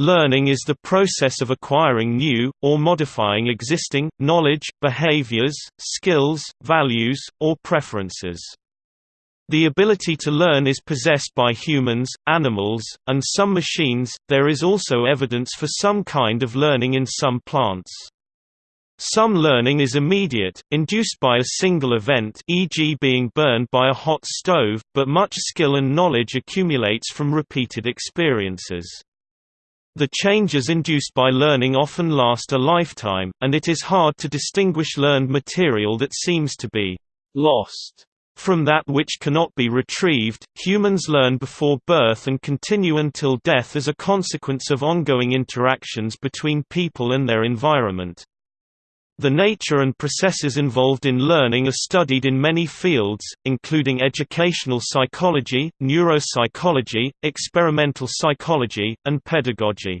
Learning is the process of acquiring new, or modifying existing, knowledge, behaviors, skills, values, or preferences. The ability to learn is possessed by humans, animals, and some machines. There is also evidence for some kind of learning in some plants. Some learning is immediate, induced by a single event e.g. being burned by a hot stove, but much skill and knowledge accumulates from repeated experiences. The changes induced by learning often last a lifetime, and it is hard to distinguish learned material that seems to be lost from that which cannot be retrieved. Humans learn before birth and continue until death as a consequence of ongoing interactions between people and their environment. The nature and processes involved in learning are studied in many fields, including educational psychology, neuropsychology, experimental psychology, and pedagogy.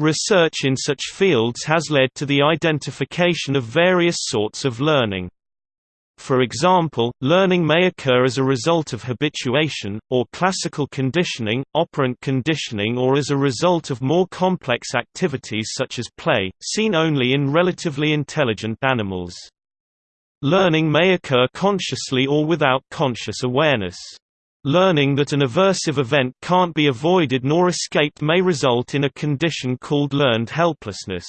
Research in such fields has led to the identification of various sorts of learning. For example, learning may occur as a result of habituation, or classical conditioning, operant conditioning or as a result of more complex activities such as play, seen only in relatively intelligent animals. Learning may occur consciously or without conscious awareness. Learning that an aversive event can't be avoided nor escaped may result in a condition called learned helplessness.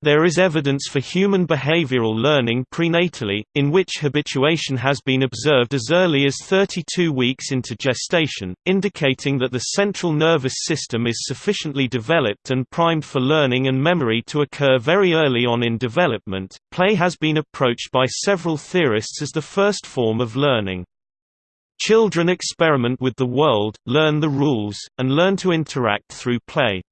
There is evidence for human behavioral learning prenatally, in which habituation has been observed as early as 32 weeks into gestation, indicating that the central nervous system is sufficiently developed and primed for learning and memory to occur very early on in development. Play has been approached by several theorists as the first form of learning. Children experiment with the world, learn the rules, and learn to interact through play.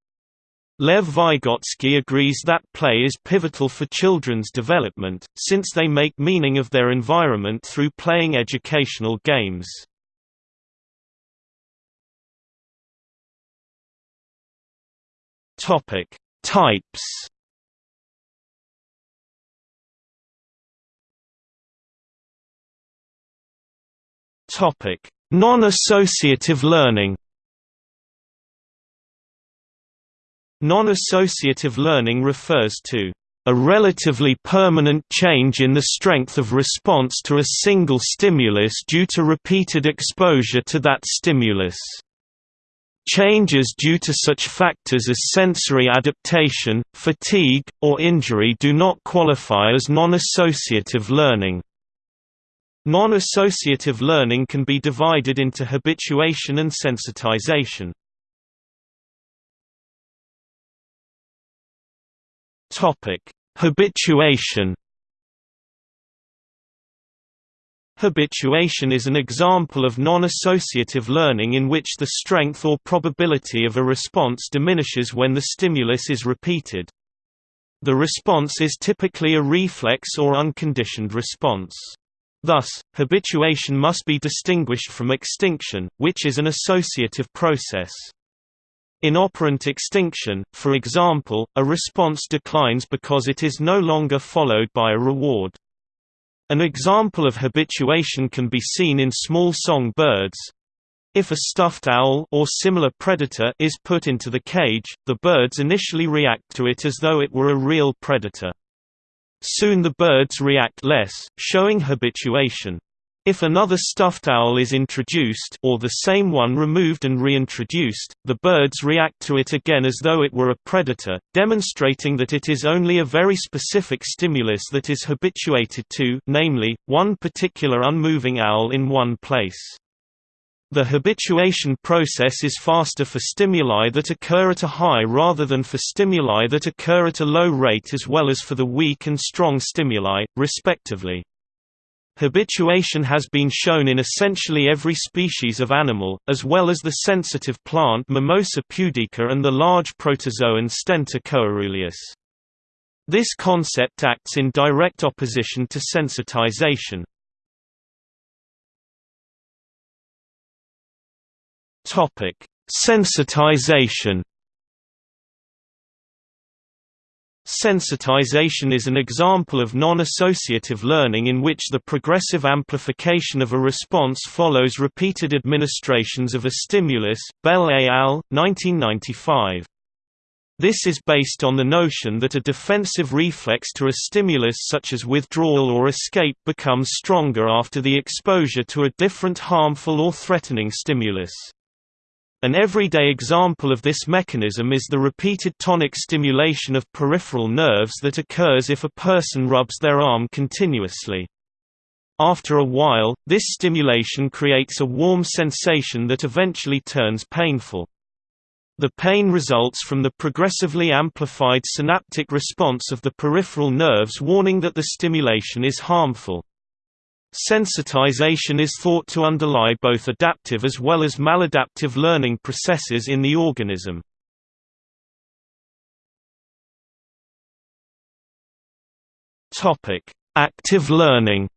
Lev Vygotsky agrees that play is pivotal for children's development, since they make meaning of their environment through playing educational games. Topic: Types. Topic: Non-associative learning. Non-associative learning refers to a relatively permanent change in the strength of response to a single stimulus due to repeated exposure to that stimulus. Changes due to such factors as sensory adaptation, fatigue, or injury do not qualify as non-associative learning. Non-associative learning can be divided into habituation and sensitization. Topic: Habituation. Habituation is an example of non-associative learning in which the strength or probability of a response diminishes when the stimulus is repeated. The response is typically a reflex or unconditioned response. Thus, habituation must be distinguished from extinction, which is an associative process. In operant extinction, for example, a response declines because it is no longer followed by a reward. An example of habituation can be seen in small song birds. If a stuffed owl or similar predator is put into the cage, the birds initially react to it as though it were a real predator. Soon the birds react less, showing habituation. If another stuffed owl is introduced or the same one removed and reintroduced, the birds react to it again as though it were a predator, demonstrating that it is only a very specific stimulus that is habituated to namely, one particular unmoving owl in one place. The habituation process is faster for stimuli that occur at a high rather than for stimuli that occur at a low rate as well as for the weak and strong stimuli, respectively. Habituation has been shown in essentially every species of animal, as well as the sensitive plant Mimosa pudica and the large protozoan Stentor coeruleus. This concept acts in direct opposition to sensitization. Sensitization Sensitization is an example of non-associative learning in which the progressive amplification of a response follows repeated administrations of a stimulus Bell et al., 1995. This is based on the notion that a defensive reflex to a stimulus such as withdrawal or escape becomes stronger after the exposure to a different harmful or threatening stimulus. An everyday example of this mechanism is the repeated tonic stimulation of peripheral nerves that occurs if a person rubs their arm continuously. After a while, this stimulation creates a warm sensation that eventually turns painful. The pain results from the progressively amplified synaptic response of the peripheral nerves warning that the stimulation is harmful. Sensitization is thought to underlie both adaptive as well as maladaptive learning processes in the organism. Active learning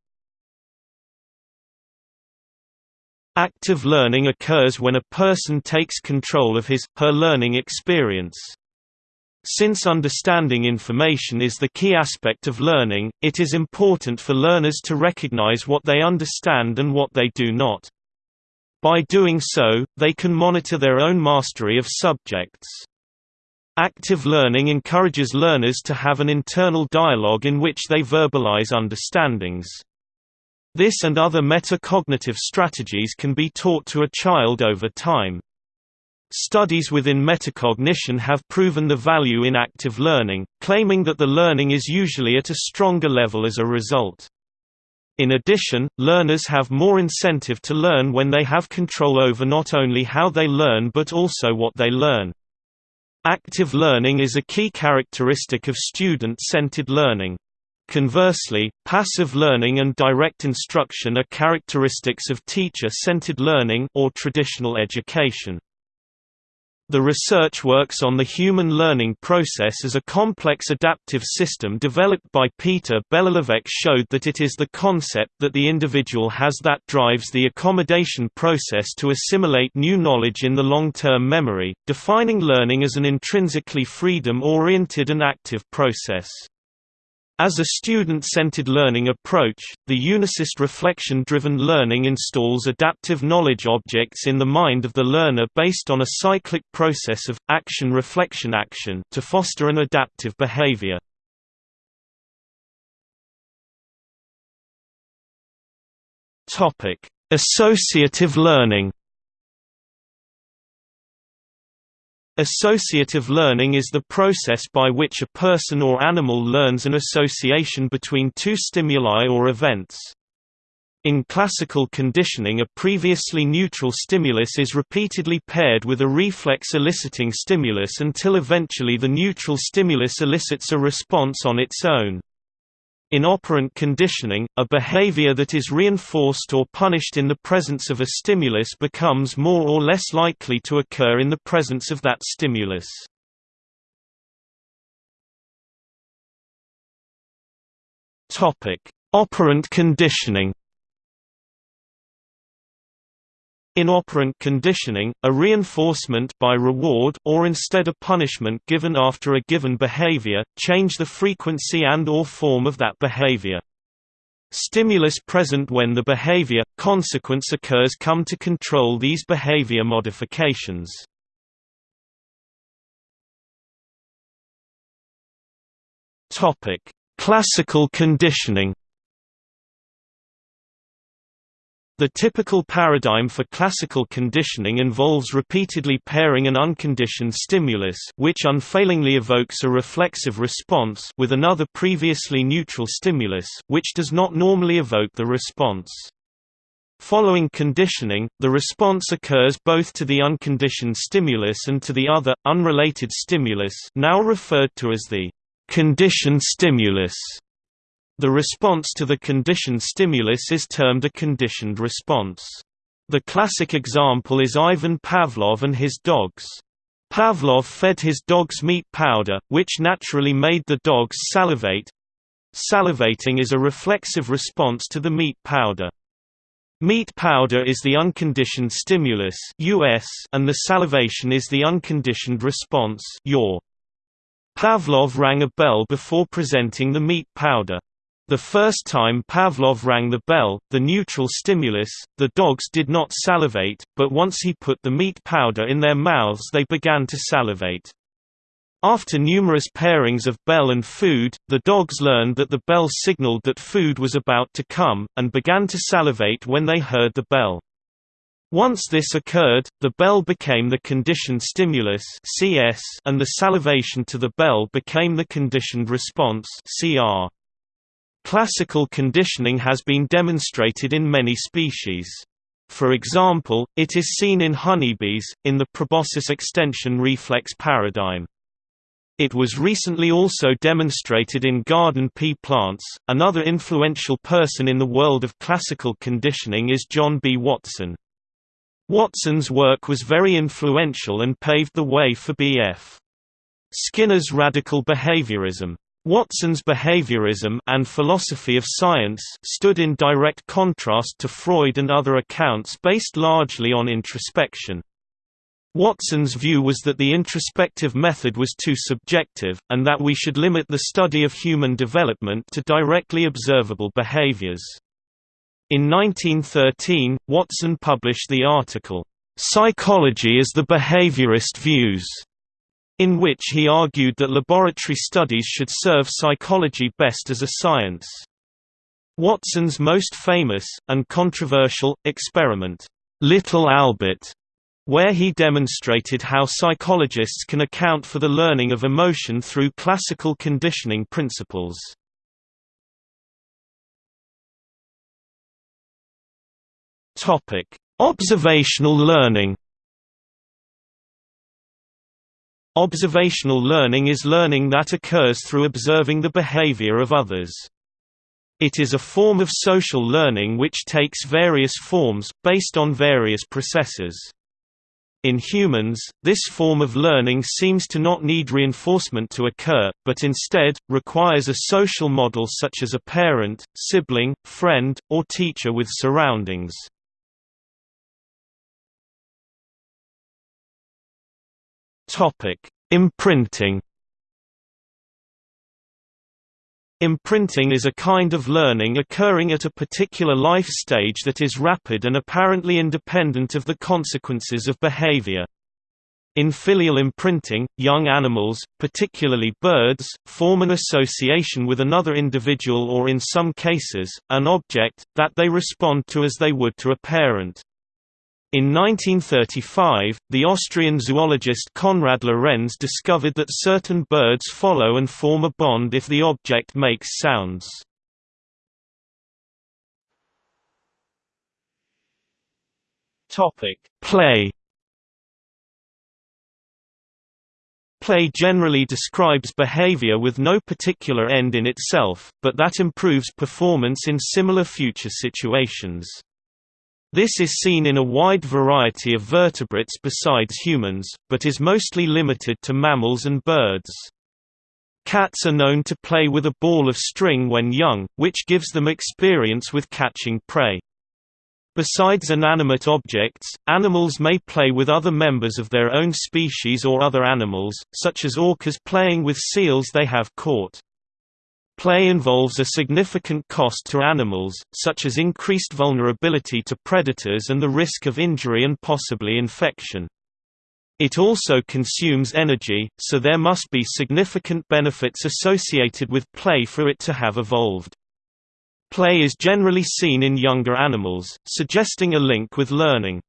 Active learning occurs when a person takes control of his, her learning experience. Since understanding information is the key aspect of learning, it is important for learners to recognize what they understand and what they do not. By doing so, they can monitor their own mastery of subjects. Active learning encourages learners to have an internal dialogue in which they verbalize understandings. This and other metacognitive strategies can be taught to a child over time. Studies within metacognition have proven the value in active learning, claiming that the learning is usually at a stronger level as a result. In addition, learners have more incentive to learn when they have control over not only how they learn but also what they learn. Active learning is a key characteristic of student-centered learning. Conversely, passive learning and direct instruction are characteristics of teacher-centered learning or traditional education. The research works on the human learning process as a complex adaptive system developed by Peter Belohlavek showed that it is the concept that the individual has that drives the accommodation process to assimilate new knowledge in the long-term memory, defining learning as an intrinsically freedom-oriented and active process. As a student-centered learning approach, the unicist reflection-driven learning installs adaptive knowledge objects in the mind of the learner based on a cyclic process of action-reflection-action to foster an adaptive behavior. Associative learning Associative learning is the process by which a person or animal learns an association between two stimuli or events. In classical conditioning a previously neutral stimulus is repeatedly paired with a reflex eliciting stimulus until eventually the neutral stimulus elicits a response on its own. In operant conditioning, a behavior that is reinforced or punished in the presence of a stimulus becomes more or less likely to occur in the presence of that stimulus. Operant conditioning In operant conditioning, a reinforcement by reward or instead a punishment given after a given behavior, change the frequency and or form of that behavior. Stimulus present when the behavior, consequence occurs come to control these behavior modifications. Classical conditioning The typical paradigm for classical conditioning involves repeatedly pairing an unconditioned stimulus which unfailingly evokes a reflexive response with another previously neutral stimulus which does not normally evoke the response. Following conditioning, the response occurs both to the unconditioned stimulus and to the other, unrelated stimulus now referred to as the conditioned stimulus. The response to the conditioned stimulus is termed a conditioned response. The classic example is Ivan Pavlov and his dogs. Pavlov fed his dogs meat powder, which naturally made the dogs salivate. Salivating is a reflexive response to the meat powder. Meat powder is the unconditioned stimulus US and the salivation is the unconditioned response UR. Pavlov rang a bell before presenting the meat powder. The first time Pavlov rang the bell, the neutral stimulus, the dogs did not salivate, but once he put the meat powder in their mouths they began to salivate. After numerous pairings of bell and food, the dogs learned that the bell signaled that food was about to come, and began to salivate when they heard the bell. Once this occurred, the bell became the conditioned stimulus CS and the salivation to the bell became the conditioned response CR. Classical conditioning has been demonstrated in many species. For example, it is seen in honeybees, in the proboscis extension reflex paradigm. It was recently also demonstrated in garden pea plants. Another influential person in the world of classical conditioning is John B. Watson. Watson's work was very influential and paved the way for B.F. Skinner's radical behaviorism. Watson's behaviorism and philosophy of science stood in direct contrast to Freud and other accounts based largely on introspection. Watson's view was that the introspective method was too subjective, and that we should limit the study of human development to directly observable behaviors. In 1913, Watson published the article, "'Psychology as the Behaviorist Views' in which he argued that laboratory studies should serve psychology best as a science. Watson's most famous, and controversial, experiment, Little Albert, where he demonstrated how psychologists can account for the learning of emotion through classical conditioning principles. Observational learning Observational learning is learning that occurs through observing the behavior of others. It is a form of social learning which takes various forms, based on various processes. In humans, this form of learning seems to not need reinforcement to occur, but instead, requires a social model such as a parent, sibling, friend, or teacher with surroundings. Topic: Imprinting. Imprinting is a kind of learning occurring at a particular life stage that is rapid and apparently independent of the consequences of behavior. In filial imprinting, young animals, particularly birds, form an association with another individual or in some cases, an object, that they respond to as they would to a parent. In 1935, the Austrian zoologist Konrad Lorenz discovered that certain birds follow and form a bond if the object makes sounds. Play Play generally describes behavior with no particular end in itself, but that improves performance in similar future situations. This is seen in a wide variety of vertebrates besides humans, but is mostly limited to mammals and birds. Cats are known to play with a ball of string when young, which gives them experience with catching prey. Besides inanimate objects, animals may play with other members of their own species or other animals, such as orcas playing with seals they have caught. Play involves a significant cost to animals, such as increased vulnerability to predators and the risk of injury and possibly infection. It also consumes energy, so there must be significant benefits associated with play for it to have evolved. Play is generally seen in younger animals, suggesting a link with learning.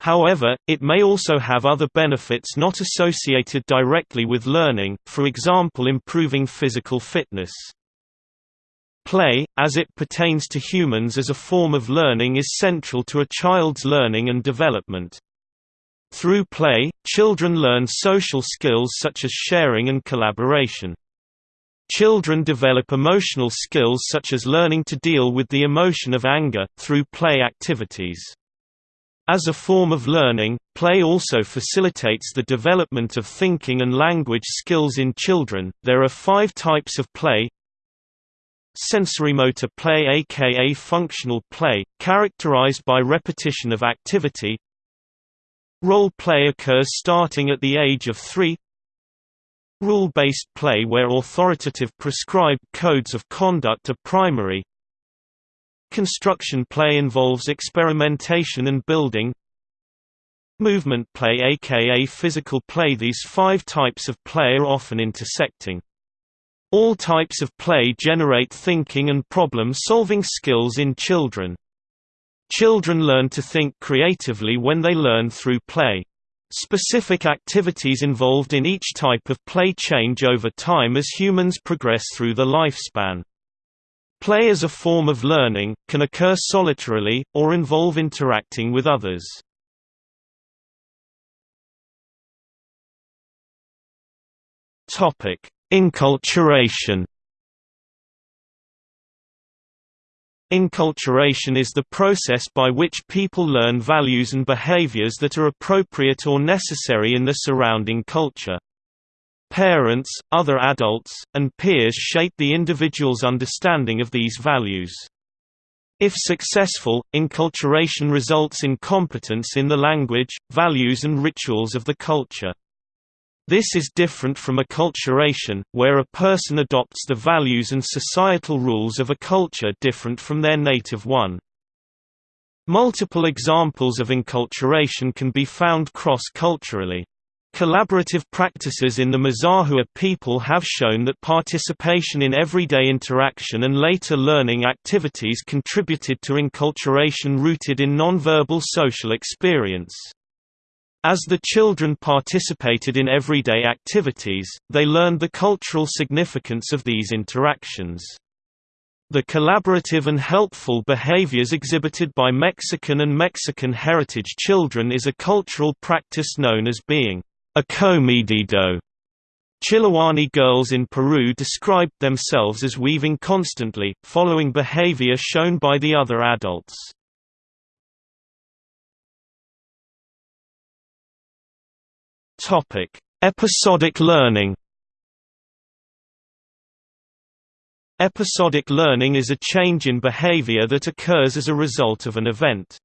However, it may also have other benefits not associated directly with learning, for example improving physical fitness. Play, as it pertains to humans as a form of learning is central to a child's learning and development. Through play, children learn social skills such as sharing and collaboration. Children develop emotional skills such as learning to deal with the emotion of anger, through play activities. As a form of learning, play also facilitates the development of thinking and language skills in children. There are five types of play. Sensorimotor play aka functional play, characterized by repetition of activity. Role play occurs starting at the age of three. Rule-based play where authoritative prescribed codes of conduct are primary Construction play involves experimentation and building Movement play aka physical play These five types of play are often intersecting. All types of play generate thinking and problem-solving skills in children. Children learn to think creatively when they learn through play. Specific activities involved in each type of play change over time as humans progress through the lifespan. Play as a form of learning, can occur solitarily, or involve interacting with others. Enculturation Enculturation is the process by which people learn values and behaviors that are appropriate or necessary in the surrounding culture. Parents, other adults, and peers shape the individual's understanding of these values. If successful, enculturation results in competence in the language, values and rituals of the culture. This is different from acculturation, where a person adopts the values and societal rules of a culture different from their native one. Multiple examples of enculturation can be found cross-culturally. Collaborative practices in the Mazahua people have shown that participation in everyday interaction and later learning activities contributed to enculturation rooted in nonverbal social experience. As the children participated in everyday activities, they learned the cultural significance of these interactions. The collaborative and helpful behaviors exhibited by Mexican and Mexican heritage children is a cultural practice known as being a comedido. Chillihuani girls in Peru described themselves as weaving constantly, following behavior shown by the other adults. Topic: Episodic learning. Episodic learning is a change in behavior that occurs as a result of an event.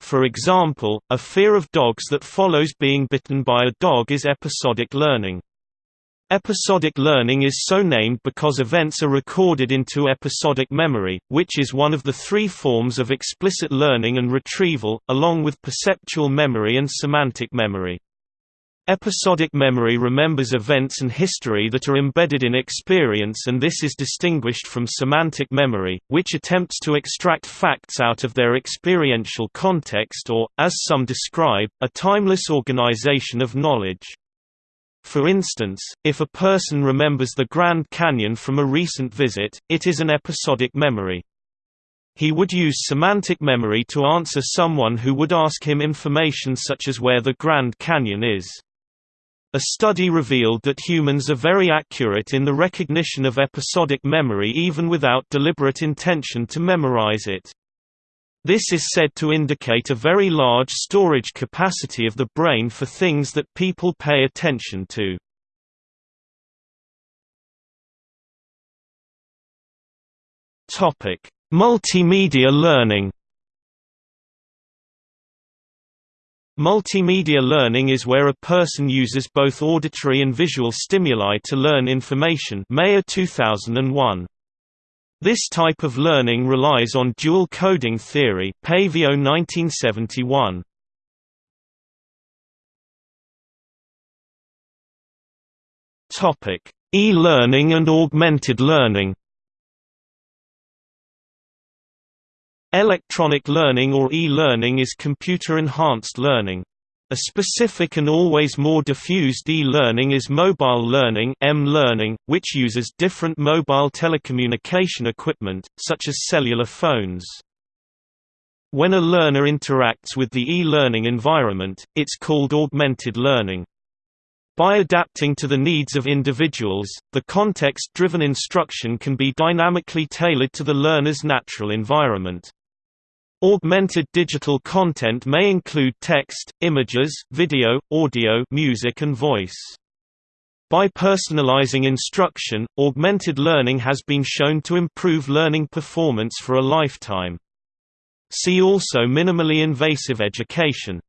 For example, a fear of dogs that follows being bitten by a dog is episodic learning. Episodic learning is so named because events are recorded into episodic memory, which is one of the three forms of explicit learning and retrieval, along with perceptual memory and semantic memory. Episodic memory remembers events and history that are embedded in experience and this is distinguished from semantic memory, which attempts to extract facts out of their experiential context or, as some describe, a timeless organization of knowledge. For instance, if a person remembers the Grand Canyon from a recent visit, it is an episodic memory. He would use semantic memory to answer someone who would ask him information such as where the Grand Canyon is. A study revealed that humans are very accurate in the recognition of episodic memory even without deliberate intention to memorize it. This is said to indicate a very large storage capacity of the brain for things that people pay attention to. Multimedia learning Multimedia learning is where a person uses both auditory and visual stimuli to learn information Mayer 2001. This type of learning relies on dual coding theory Paivio 1971. E-learning and augmented learning Electronic learning or e-learning is computer-enhanced learning. A specific and always more diffused e-learning is mobile learning M-learning, which uses different mobile telecommunication equipment, such as cellular phones. When a learner interacts with the e-learning environment, it's called augmented learning. By adapting to the needs of individuals, the context-driven instruction can be dynamically tailored to the learner's natural environment. Augmented digital content may include text, images, video, audio music and voice. By personalizing instruction, augmented learning has been shown to improve learning performance for a lifetime. See also minimally invasive education.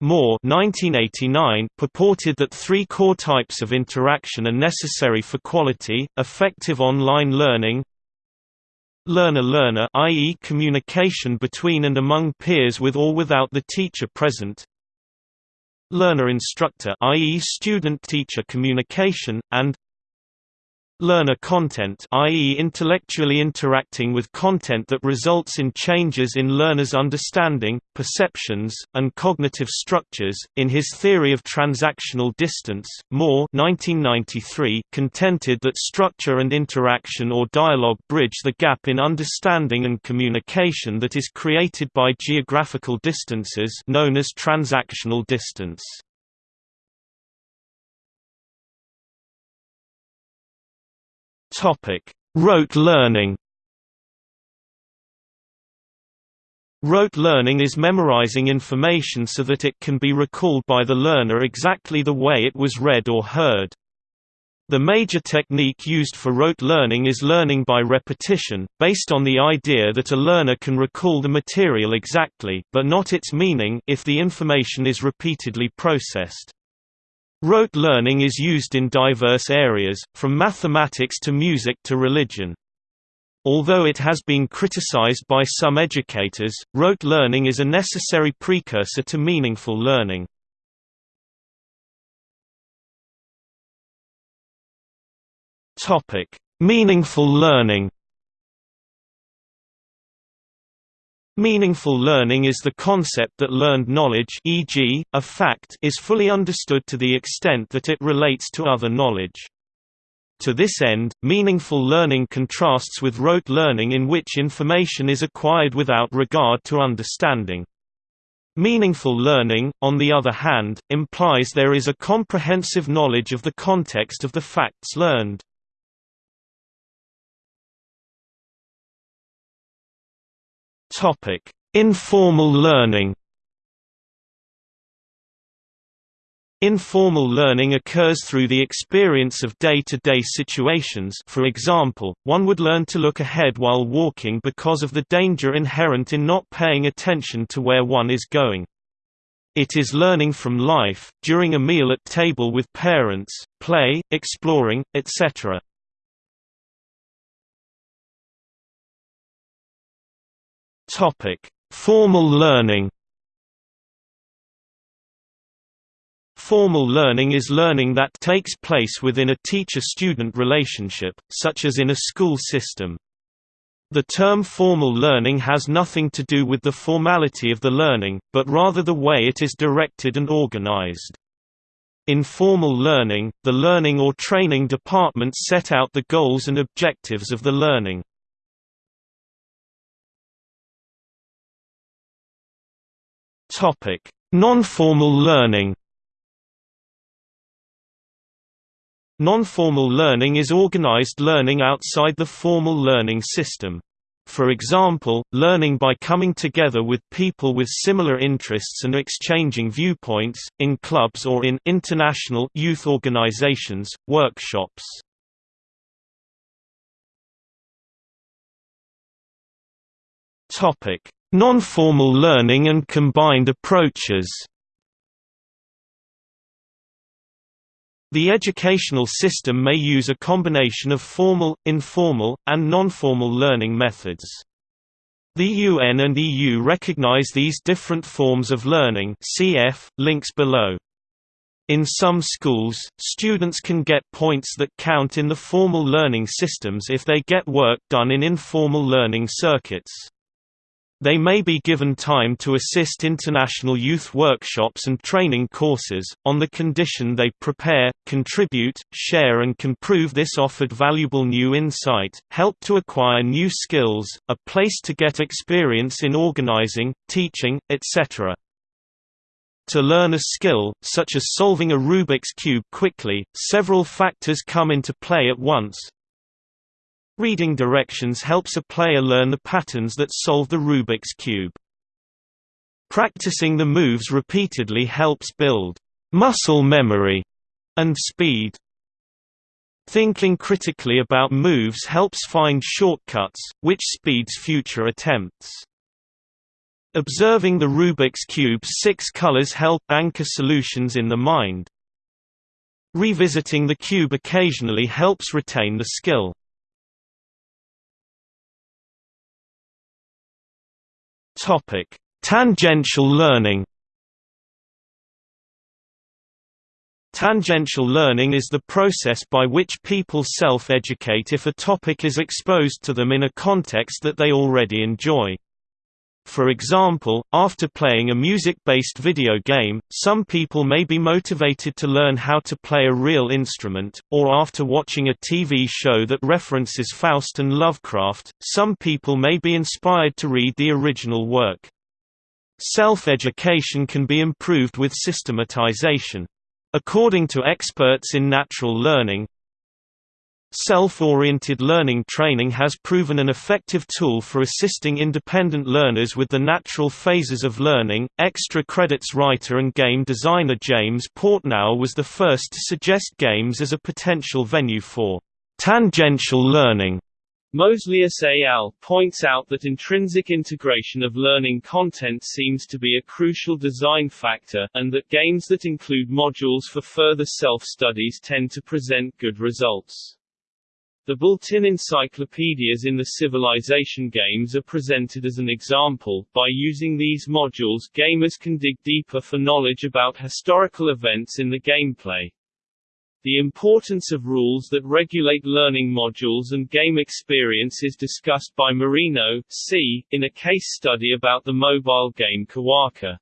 Moore 1989 purported that three core types of interaction are necessary for quality, effective online learning learner-learner i.e. communication between and among peers with or without the teacher present learner-instructor i.e. student-teacher communication, and learner content i.e. intellectually interacting with content that results in changes in learners' understanding, perceptions, and cognitive structures. In his theory of transactional distance, Moore 1993 contended that structure and interaction or dialogue bridge the gap in understanding and communication that is created by geographical distances known as transactional distance. Topic: Rote learning. Rote learning is memorizing information so that it can be recalled by the learner exactly the way it was read or heard. The major technique used for rote learning is learning by repetition, based on the idea that a learner can recall the material exactly but not its meaning if the information is repeatedly processed. Rote learning is used in diverse areas, from mathematics to music to religion. Although it has been criticized by some educators, rote learning is a necessary precursor to meaningful learning. Meaningful learning Meaningful learning is the concept that learned knowledge e.g., a fact is fully understood to the extent that it relates to other knowledge. To this end, meaningful learning contrasts with rote learning in which information is acquired without regard to understanding. Meaningful learning, on the other hand, implies there is a comprehensive knowledge of the context of the facts learned. Topic: Informal learning. Informal learning occurs through the experience of day-to-day -day situations for example, one would learn to look ahead while walking because of the danger inherent in not paying attention to where one is going. It is learning from life, during a meal at table with parents, play, exploring, etc. Topic: Formal learning. Formal learning is learning that takes place within a teacher-student relationship, such as in a school system. The term formal learning has nothing to do with the formality of the learning, but rather the way it is directed and organized. In formal learning, the learning or training department set out the goals and objectives of the learning. Topic: Non-formal learning. Non-formal learning is organized learning outside the formal learning system. For example, learning by coming together with people with similar interests and exchanging viewpoints, in clubs or in international youth organizations, workshops. Non-formal learning and combined approaches The educational system may use a combination of formal, informal, and non-formal learning methods. The UN and EU recognize these different forms of learning cf. links below. In some schools, students can get points that count in the formal learning systems if they get work done in informal learning circuits. They may be given time to assist international youth workshops and training courses, on the condition they prepare, contribute, share and can prove this offered valuable new insight, help to acquire new skills, a place to get experience in organizing, teaching, etc. To learn a skill, such as solving a Rubik's Cube quickly, several factors come into play at once, Reading directions helps a player learn the patterns that solve the Rubik's Cube. Practicing the moves repeatedly helps build muscle memory and speed. Thinking critically about moves helps find shortcuts, which speeds future attempts. Observing the Rubik's Cube's six colors help anchor solutions in the mind. Revisiting the cube occasionally helps retain the skill. Tangential learning Tangential learning is the process by which people self-educate if a topic is exposed to them in a context that they already enjoy. For example, after playing a music-based video game, some people may be motivated to learn how to play a real instrument, or after watching a TV show that references Faust and Lovecraft, some people may be inspired to read the original work. Self-education can be improved with systematization. According to experts in natural learning, Self-oriented learning training has proven an effective tool for assisting independent learners with the natural phases of learning. Extra credits writer and game designer James Portnow was the first to suggest games as a potential venue for tangential learning. Mozelius et al. points out that intrinsic integration of learning content seems to be a crucial design factor, and that games that include modules for further self-studies tend to present good results. The built-in encyclopedias in the Civilization games are presented as an example. By using these modules, gamers can dig deeper for knowledge about historical events in the gameplay. The importance of rules that regulate learning modules and game experience is discussed by Marino, c. in a case study about the mobile game Kiwaka.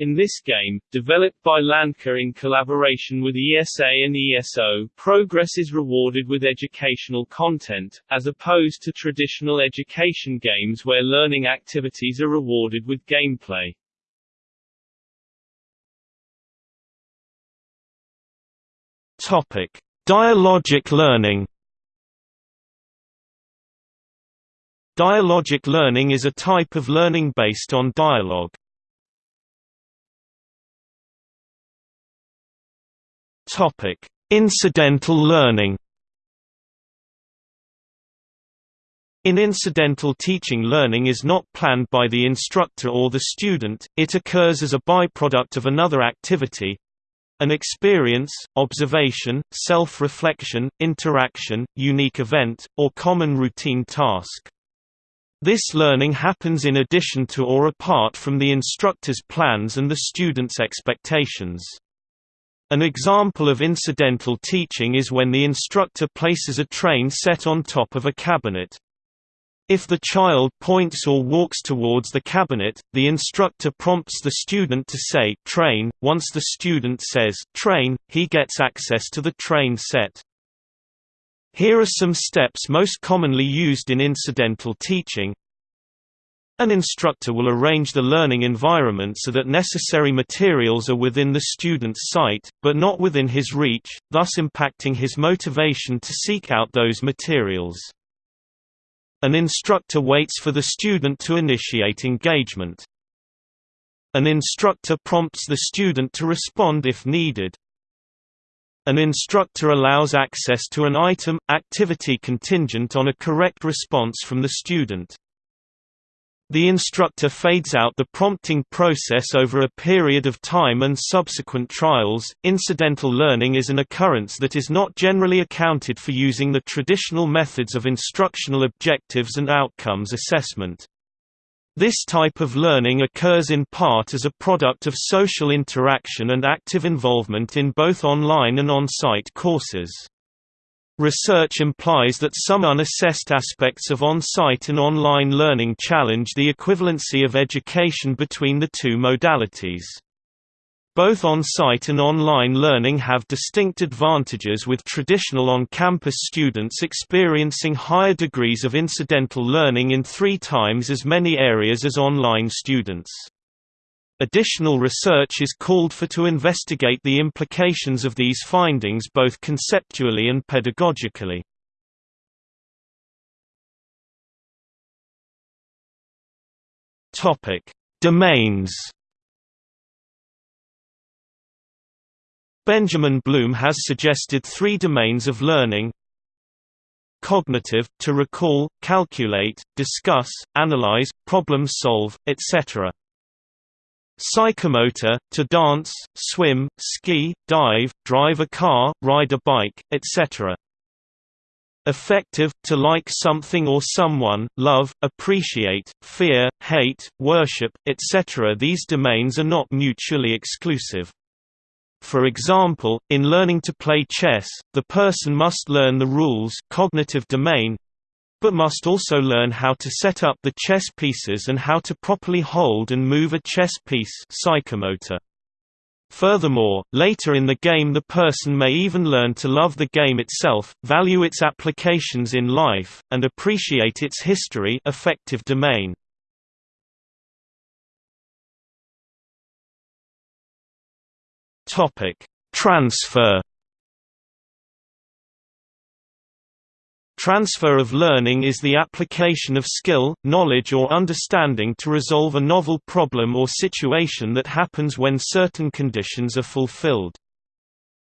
In this game, developed by Landka in collaboration with ESA and ESO, progress is rewarded with educational content, as opposed to traditional education games where learning activities are rewarded with gameplay. Topic: Dialogic learning. Dialogic learning is a type of learning based on dialogue. Topic: Incidental learning. In incidental teaching learning is not planned by the instructor or the student, it occurs as a byproduct of another activity an experience, observation, self-reflection, interaction, unique event, or common routine task. This learning happens in addition to or apart from the instructor's plans and the student's expectations. An example of incidental teaching is when the instructor places a train set on top of a cabinet. If the child points or walks towards the cabinet, the instructor prompts the student to say train. Once the student says train, he gets access to the train set. Here are some steps most commonly used in incidental teaching. An instructor will arrange the learning environment so that necessary materials are within the student's sight, but not within his reach, thus impacting his motivation to seek out those materials. An instructor waits for the student to initiate engagement. An instructor prompts the student to respond if needed. An instructor allows access to an item, activity contingent on a correct response from the student. The instructor fades out the prompting process over a period of time and subsequent trials. Incidental learning is an occurrence that is not generally accounted for using the traditional methods of instructional objectives and outcomes assessment. This type of learning occurs in part as a product of social interaction and active involvement in both online and on-site courses. Research implies that some unassessed aspects of on-site and online learning challenge the equivalency of education between the two modalities. Both on-site and online learning have distinct advantages with traditional on-campus students experiencing higher degrees of incidental learning in three times as many areas as online students. Additional research is called for to investigate the implications of these findings both conceptually and pedagogically. Topic: Domains. Benjamin Bloom has suggested three domains of learning. cognitive, to recall, calculate, discuss, analyze, problem solve, etc. Psychomotor, to dance, swim, ski, dive, drive a car, ride a bike, etc. Affective, to like something or someone, love, appreciate, fear, hate, worship, etc. These domains are not mutually exclusive. For example, in learning to play chess, the person must learn the rules cognitive domain, but must also learn how to set up the chess pieces and how to properly hold and move a chess piece psychomotor. Furthermore, later in the game the person may even learn to love the game itself, value its applications in life, and appreciate its history affective domain. Transfer Transfer of learning is the application of skill, knowledge or understanding to resolve a novel problem or situation that happens when certain conditions are fulfilled.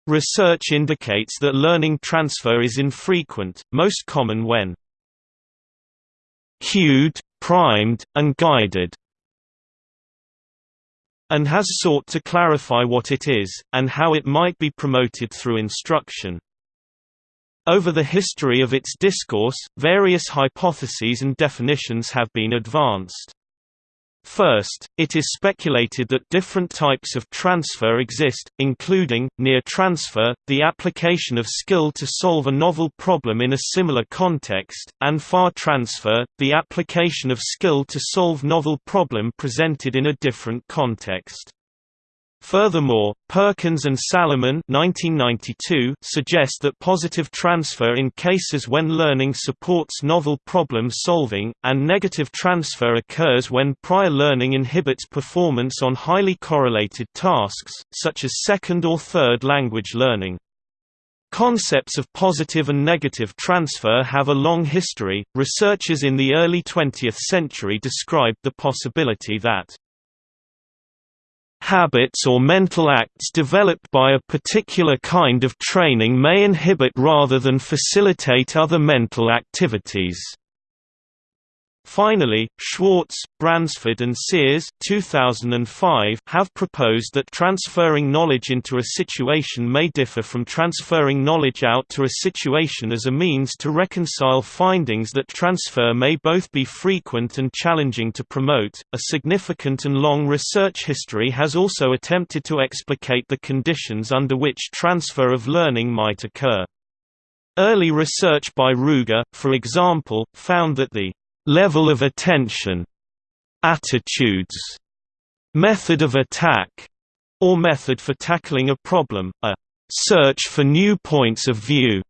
Research indicates that learning transfer is infrequent, most common when cued, primed, and guided and has sought to clarify what it is, and how it might be promoted through instruction. Over the history of its discourse, various hypotheses and definitions have been advanced. First, it is speculated that different types of transfer exist, including, near transfer, the application of skill to solve a novel problem in a similar context, and far transfer, the application of skill to solve novel problem presented in a different context. Furthermore, Perkins and Salomon 1992 suggest that positive transfer in cases when learning supports novel problem solving, and negative transfer occurs when prior learning inhibits performance on highly correlated tasks, such as second or third language learning. Concepts of positive and negative transfer have a long history. Researchers in the early 20th century described the possibility that Habits or mental acts developed by a particular kind of training may inhibit rather than facilitate other mental activities. Finally, Schwartz, Bransford and Sears 2005 have proposed that transferring knowledge into a situation may differ from transferring knowledge out to a situation as a means to reconcile findings that transfer may both be frequent and challenging to promote. A significant and long research history has also attempted to explicate the conditions under which transfer of learning might occur. Early research by Ruger, for example, found that the level of attention, attitudes, method of attack, or method for tackling a problem, a search for new points of view,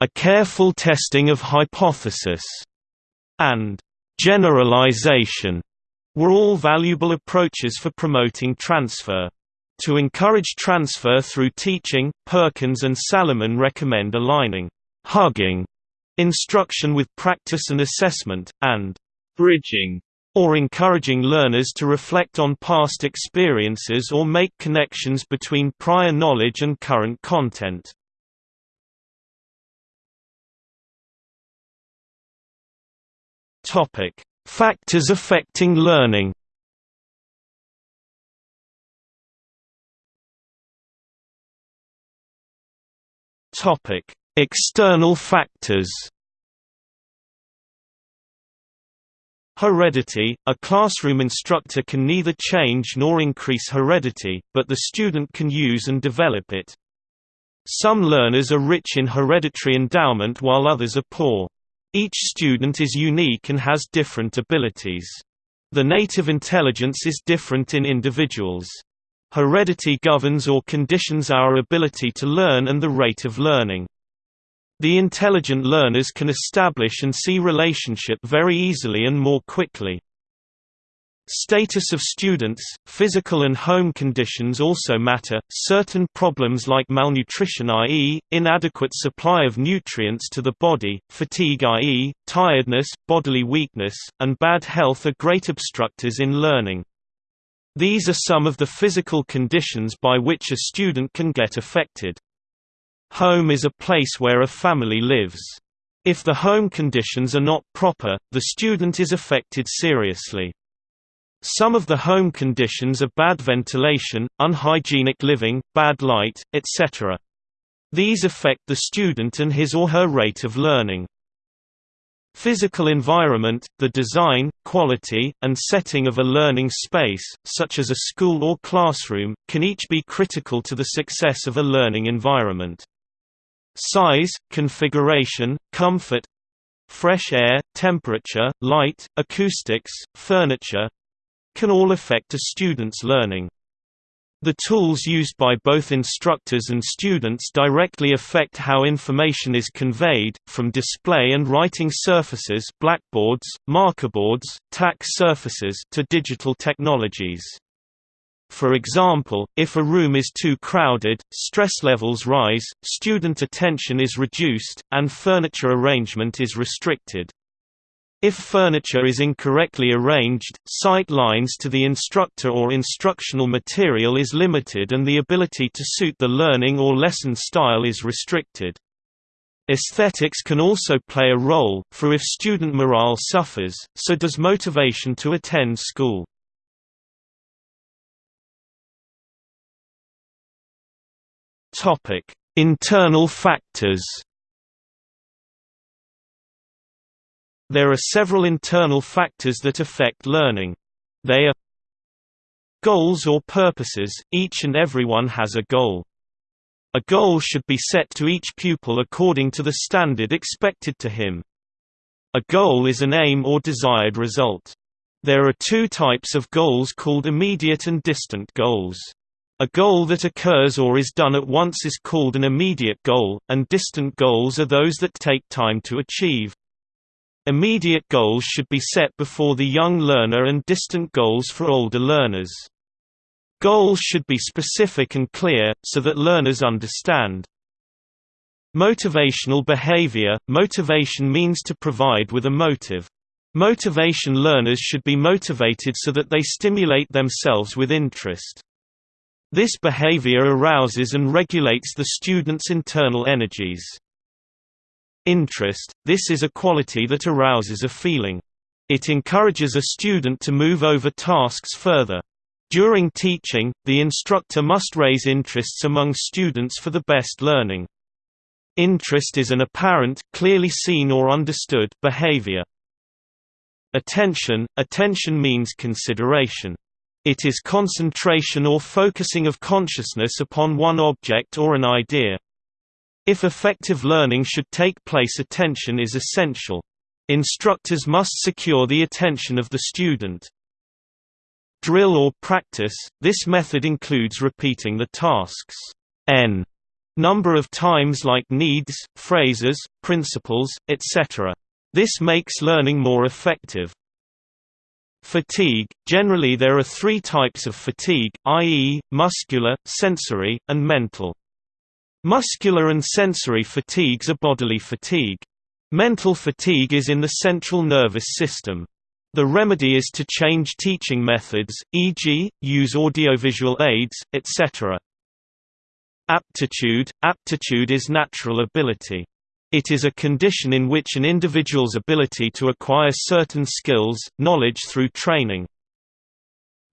a careful testing of hypothesis, and generalization were all valuable approaches for promoting transfer. To encourage transfer through teaching, Perkins and Salomon recommend aligning hugging instruction with practice and assessment, and bridging or encouraging learners to reflect on past experiences or make connections between prior knowledge and current content. Topic: Factors affecting learning. Topic: External factors Heredity – A classroom instructor can neither change nor increase heredity, but the student can use and develop it. Some learners are rich in hereditary endowment while others are poor. Each student is unique and has different abilities. The native intelligence is different in individuals. Heredity governs or conditions our ability to learn and the rate of learning. The intelligent learners can establish and see relationship very easily and more quickly. Status of students, physical and home conditions also matter. Certain problems like malnutrition i.e., inadequate supply of nutrients to the body, fatigue i.e., tiredness, bodily weakness, and bad health are great obstructors in learning. These are some of the physical conditions by which a student can get affected. Home is a place where a family lives. If the home conditions are not proper, the student is affected seriously. Some of the home conditions are bad ventilation, unhygienic living, bad light, etc. These affect the student and his or her rate of learning. Physical environment, the design, quality, and setting of a learning space, such as a school or classroom, can each be critical to the success of a learning environment. Size, configuration, comfort fresh air, temperature, light, acoustics, furniture can all affect a student's learning. The tools used by both instructors and students directly affect how information is conveyed, from display and writing surfaces blackboards, markerboards, tack surfaces to digital technologies. For example, if a room is too crowded, stress levels rise, student attention is reduced, and furniture arrangement is restricted. If furniture is incorrectly arranged, sight lines to the instructor or instructional material is limited and the ability to suit the learning or lesson style is restricted. Aesthetics can also play a role, for if student morale suffers, so does motivation to attend school. Internal factors There are several internal factors that affect learning. They are Goals or purposes, each and everyone has a goal. A goal should be set to each pupil according to the standard expected to him. A goal is an aim or desired result. There are two types of goals called immediate and distant goals. A goal that occurs or is done at once is called an immediate goal, and distant goals are those that take time to achieve. Immediate goals should be set before the young learner and distant goals for older learners. Goals should be specific and clear, so that learners understand. Motivational behavior – Motivation means to provide with a motive. Motivation learners should be motivated so that they stimulate themselves with interest. This behavior arouses and regulates the student's internal energies. Interest – This is a quality that arouses a feeling. It encourages a student to move over tasks further. During teaching, the instructor must raise interests among students for the best learning. Interest is an apparent, clearly seen or understood behavior. Attention – Attention means consideration. It is concentration or focusing of consciousness upon one object or an idea. If effective learning should take place attention is essential. Instructors must secure the attention of the student. Drill or practice – This method includes repeating the tasks n number of times like needs, phrases, principles, etc. This makes learning more effective. Fatigue – Generally there are three types of fatigue, i.e., muscular, sensory, and mental. Muscular and sensory fatigues are bodily fatigue. Mental fatigue is in the central nervous system. The remedy is to change teaching methods, e.g., use audiovisual aids, etc. Aptitude – Aptitude is natural ability. It is a condition in which an individual's ability to acquire certain skills, knowledge through training.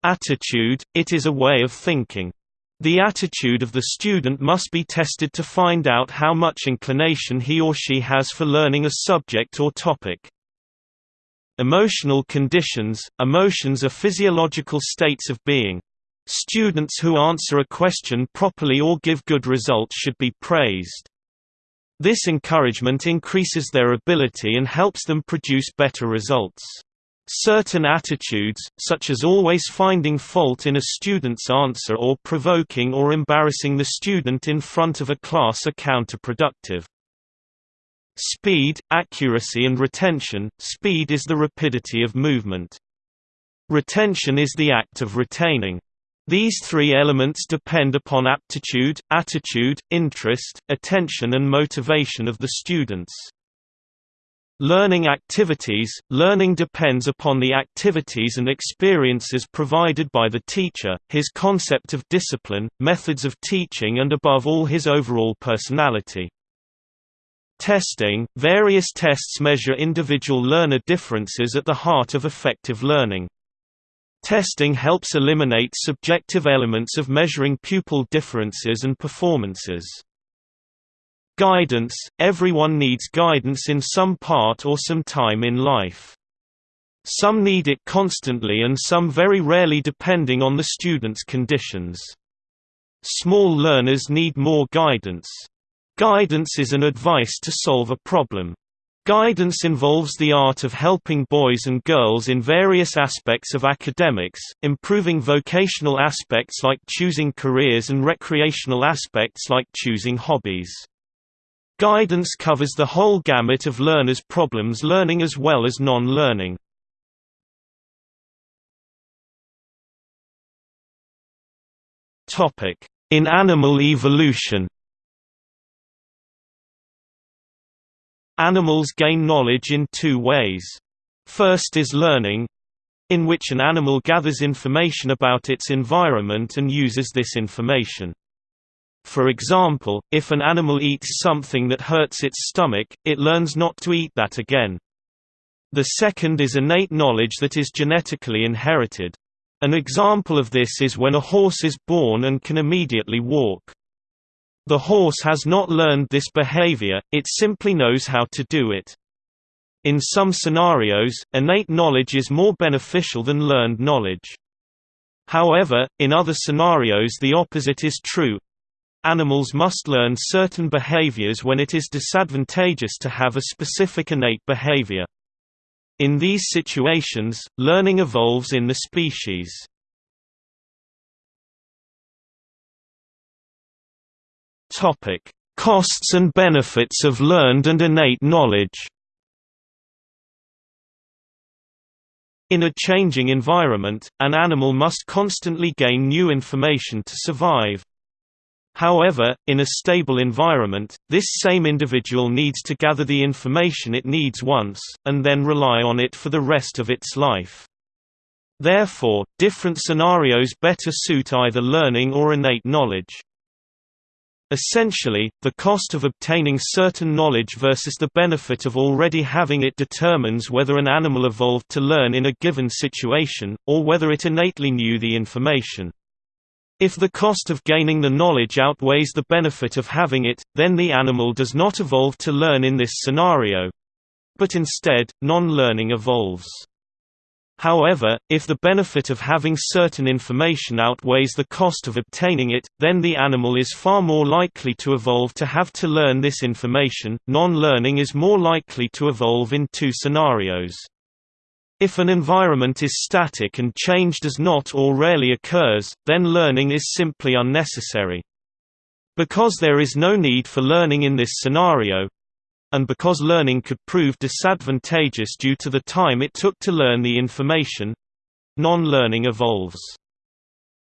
Attitude – It is a way of thinking. The attitude of the student must be tested to find out how much inclination he or she has for learning a subject or topic. Emotional conditions – Emotions are physiological states of being. Students who answer a question properly or give good results should be praised. This encouragement increases their ability and helps them produce better results. Certain attitudes, such as always finding fault in a student's answer or provoking or embarrassing the student in front of a class are counterproductive. Speed, accuracy and retention Speed is the rapidity of movement. Retention is the act of retaining. These three elements depend upon aptitude, attitude, interest, attention and motivation of the students. Learning activities – Learning depends upon the activities and experiences provided by the teacher, his concept of discipline, methods of teaching and above all his overall personality. Testing – Various tests measure individual learner differences at the heart of effective learning. Testing helps eliminate subjective elements of measuring pupil differences and performances. Guidance – Everyone needs guidance in some part or some time in life. Some need it constantly and some very rarely depending on the student's conditions. Small learners need more guidance. Guidance is an advice to solve a problem. Guidance involves the art of helping boys and girls in various aspects of academics, improving vocational aspects like choosing careers and recreational aspects like choosing hobbies. Guidance covers the whole gamut of learners' problems learning as well as non-learning. In animal evolution Animals gain knowledge in two ways. First is learning, in which an animal gathers information about its environment and uses this information. For example, if an animal eats something that hurts its stomach, it learns not to eat that again. The second is innate knowledge that is genetically inherited. An example of this is when a horse is born and can immediately walk. The horse has not learned this behavior, it simply knows how to do it. In some scenarios, innate knowledge is more beneficial than learned knowledge. However, in other scenarios the opposite is true, Animals must learn certain behaviors when it is disadvantageous to have a specific innate behavior. In these situations, learning evolves in the species. Topic: Costs and benefits of learned and innate knowledge. In a changing environment, an animal must constantly gain new information to survive. However, in a stable environment, this same individual needs to gather the information it needs once, and then rely on it for the rest of its life. Therefore, different scenarios better suit either learning or innate knowledge. Essentially, the cost of obtaining certain knowledge versus the benefit of already having it determines whether an animal evolved to learn in a given situation, or whether it innately knew the information. If the cost of gaining the knowledge outweighs the benefit of having it, then the animal does not evolve to learn in this scenario. But instead, non-learning evolves. However, if the benefit of having certain information outweighs the cost of obtaining it, then the animal is far more likely to evolve to have to learn this information. Non-learning is more likely to evolve in two scenarios. If an environment is static and change does not or rarely occurs, then learning is simply unnecessary. Because there is no need for learning in this scenario, and because learning could prove disadvantageous due to the time it took to learn the information, non-learning evolves.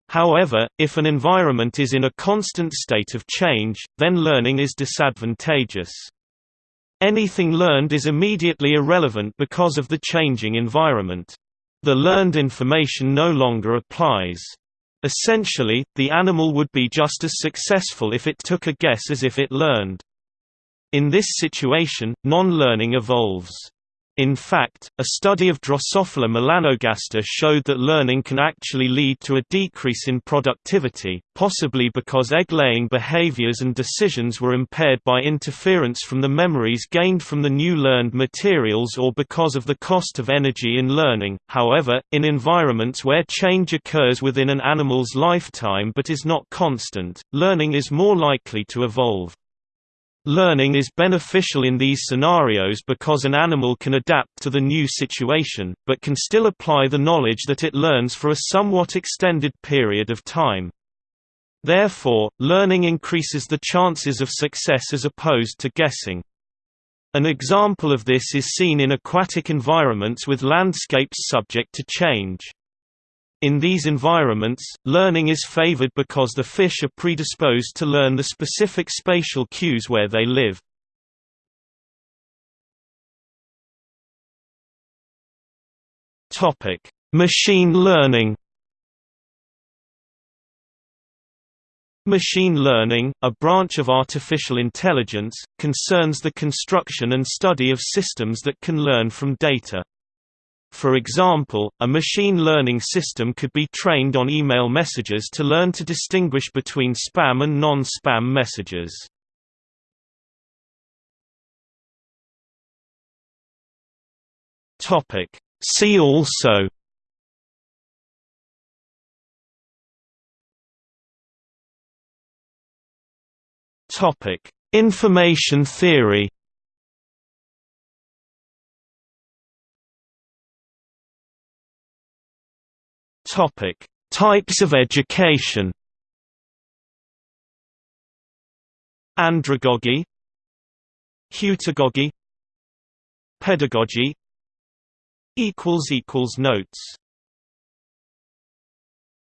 However, if an environment is in a constant state of change, then learning is disadvantageous. Anything learned is immediately irrelevant because of the changing environment. The learned information no longer applies. Essentially, the animal would be just as successful if it took a guess as if it learned. In this situation, non-learning evolves. In fact, a study of Drosophila melanogaster showed that learning can actually lead to a decrease in productivity, possibly because egg-laying behaviors and decisions were impaired by interference from the memories gained from the new learned materials or because of the cost of energy in learning. However, in environments where change occurs within an animal's lifetime but is not constant, learning is more likely to evolve. Learning is beneficial in these scenarios because an animal can adapt to the new situation, but can still apply the knowledge that it learns for a somewhat extended period of time. Therefore, learning increases the chances of success as opposed to guessing. An example of this is seen in aquatic environments with landscapes subject to change. In these environments, learning is favored because the fish are predisposed to learn the specific spatial cues where they live. Topic: Machine learning Machine learning, a branch of artificial intelligence, concerns the construction and study of systems that can learn from data. For example, a machine learning system could be trained on email messages to learn to distinguish between spam and non-spam messages. See also Information theory. Topic: Types of education. Andragogy, Heutagogy, Pedagogy. Equals equals notes.